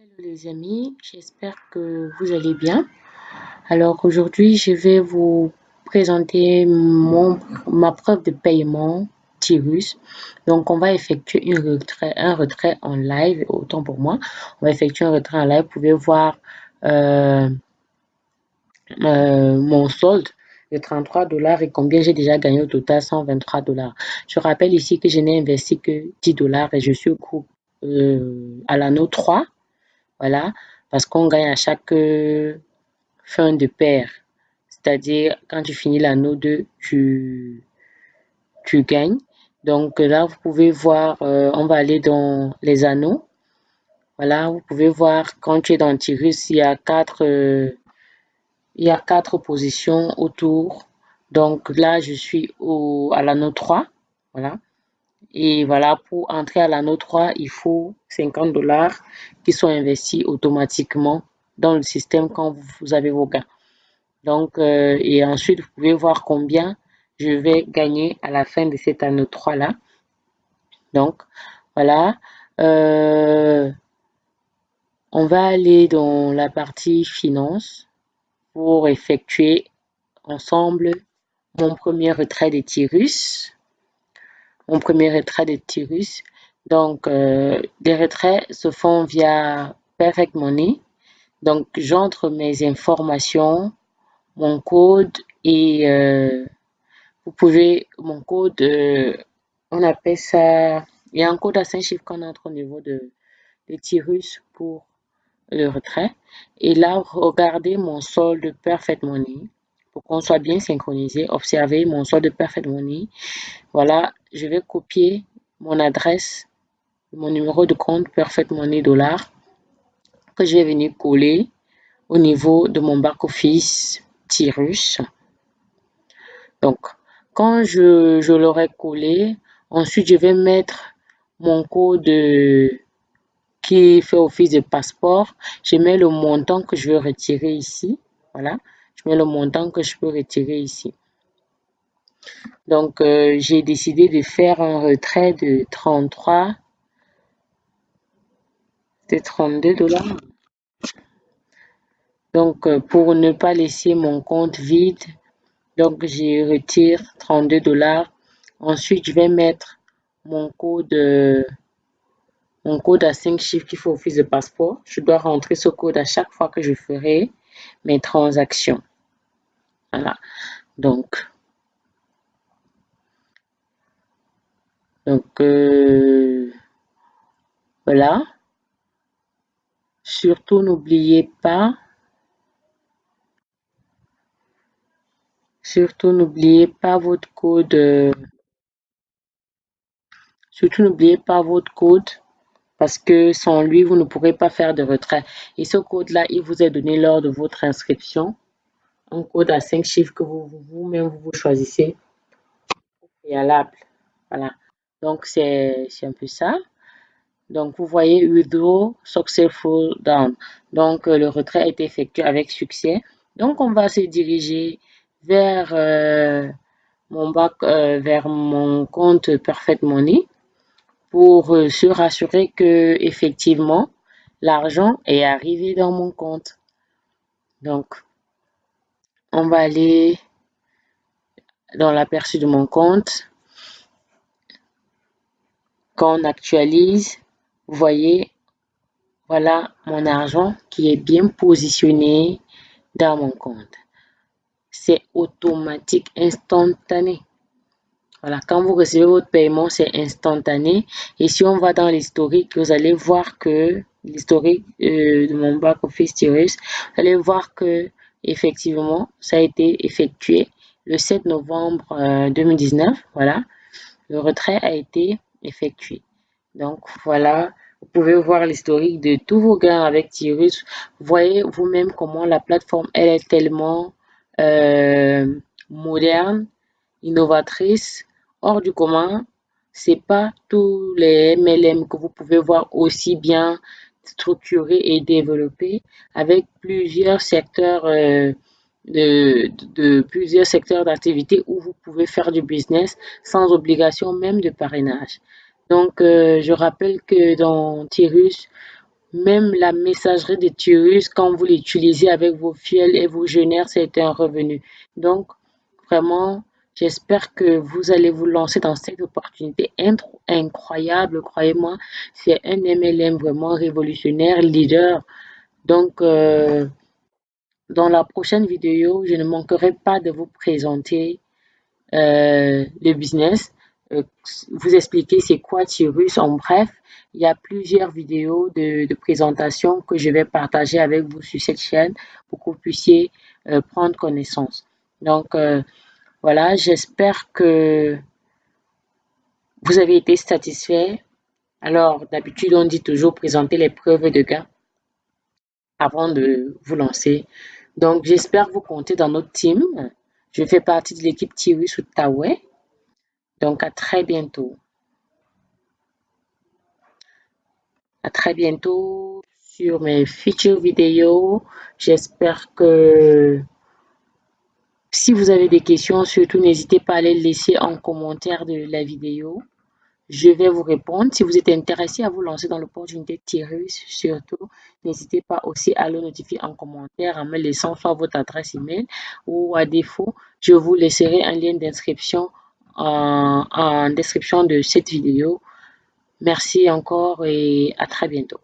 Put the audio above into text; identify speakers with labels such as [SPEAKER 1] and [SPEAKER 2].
[SPEAKER 1] Hello les amis, j'espère que vous allez bien. Alors aujourd'hui, je vais vous présenter mon, ma preuve de paiement Tirus. Donc on va effectuer un retrait en live, autant pour moi. On va effectuer un retrait en live. Vous pouvez voir euh, euh, mon solde de 33 dollars et combien j'ai déjà gagné au total 123 dollars. Je rappelle ici que je n'ai investi que 10 dollars et je suis au groupe euh, à l'anneau 3 voilà, parce qu'on gagne à chaque euh, fin de paire. C'est-à-dire, quand tu finis l'anneau 2, tu, gagnes. Donc là, vous pouvez voir, euh, on va aller dans les anneaux. Voilà, vous pouvez voir quand tu es dans Tirus, il y a quatre, euh, il y a quatre positions autour. Donc là, je suis à l'anneau 3. Voilà. Et voilà, pour entrer à l'anneau 3, il faut 50 dollars qui sont investis automatiquement dans le système quand vous avez vos gains. Donc, euh, et ensuite, vous pouvez voir combien je vais gagner à la fin de cet anneau 3 là. Donc, voilà. Euh, on va aller dans la partie finance pour effectuer ensemble mon premier retrait des Tyrus mon premier retrait de Tirus. Donc, euh, les retraits se font via Perfect Money. Donc, j'entre mes informations, mon code et euh, vous pouvez, mon code, euh, on appelle ça, il y a un code à 5 chiffres qu'on entre au niveau de, de Tirus pour le retrait. Et là, regardez mon solde Perfect Money pour qu'on soit bien synchronisé. Observez mon solde de Perfect Money. Voilà, je vais copier mon adresse, mon numéro de compte Perfect Money Dollar que je vais venir coller au niveau de mon back-office Tirus. Donc, quand je, je l'aurai collé, ensuite je vais mettre mon code qui fait office de passeport. Je mets le montant que je veux retirer ici. Voilà je mets le montant que je peux retirer ici. Donc, euh, j'ai décidé de faire un retrait de 33, de 32 dollars. Donc, euh, pour ne pas laisser mon compte vide, donc je retire 32 dollars. Ensuite, je vais mettre mon code, euh, mon code à 5 chiffres qui fait office de passeport. Je dois rentrer ce code à chaque fois que je ferai mes transactions. Voilà. Donc, donc euh, voilà. Surtout, n'oubliez pas, surtout, n'oubliez pas votre code. Euh, surtout, n'oubliez pas votre code parce que sans lui, vous ne pourrez pas faire de retrait. Et ce code-là, il vous est donné lors de votre inscription un code à 5 chiffres que vous-même vous, vous, choisissez préalable. Voilà. Donc, c'est un peu ça. Donc, vous voyez, withdraw successful down. Donc, euh, le retrait été effectué avec succès. Donc, on va se diriger vers euh, mon bac, euh, vers mon compte Perfect Money pour se rassurer que effectivement l'argent est arrivé dans mon compte. Donc, on va aller dans l'aperçu de mon compte. Quand on actualise, vous voyez, voilà mon argent qui est bien positionné dans mon compte. C'est automatique, instantané. Voilà, quand vous recevez votre paiement, c'est instantané. Et si on va dans l'historique, vous allez voir que l'historique euh, de mon back office Tirus, vous allez voir que effectivement, ça a été effectué le 7 novembre 2019. Euh, voilà, le retrait a été effectué. Donc, voilà, vous pouvez voir l'historique de tous vos gains avec Tirus. Vous voyez vous-même comment la plateforme, elle est tellement euh, moderne, innovatrice, hors du commun. C'est pas tous les MLM que vous pouvez voir aussi bien structuré et développé avec plusieurs secteurs euh, de, plusieurs secteurs d'activité où vous pouvez faire du business sans obligation même de parrainage. Donc, euh, je rappelle que dans Tirus, Même la messagerie de Tyrus, quand vous l'utilisez avec vos fiels et vos jeûneurs, c'est un revenu. Donc, vraiment, j'espère que vous allez vous lancer dans cette opportunité incroyable. Croyez-moi, c'est un MLM vraiment révolutionnaire, leader. Donc, euh, dans la prochaine vidéo, je ne manquerai pas de vous présenter euh, le business, euh, vous expliquer c'est quoi Tyrus en bref. Il y a plusieurs vidéos de, présentation que je vais partager avec vous sur cette chaîne pour que vous puissiez prendre connaissance. Donc, voilà, j'espère que vous avez été satisfait. Alors, d'habitude, on dit toujours présenter les preuves de gain avant de vous lancer. Donc, j'espère vous compter dans notre team. Je fais partie de l'équipe Tirus Outaouais. Donc, à très bientôt. À très bientôt sur mes futures vidéos. J'espère que si vous avez des questions, surtout n'hésitez pas à les laisser en commentaire de la vidéo. Je vais vous répondre. Si vous êtes intéressé à vous lancer dans l'opportunité Tirus, surtout, n'hésitez pas aussi à le notifier en commentaire en me laissant soit votre adresse email ou à défaut, je vous laisserai un lien d'inscription en, en description de cette vidéo. Merci encore et à très bientôt.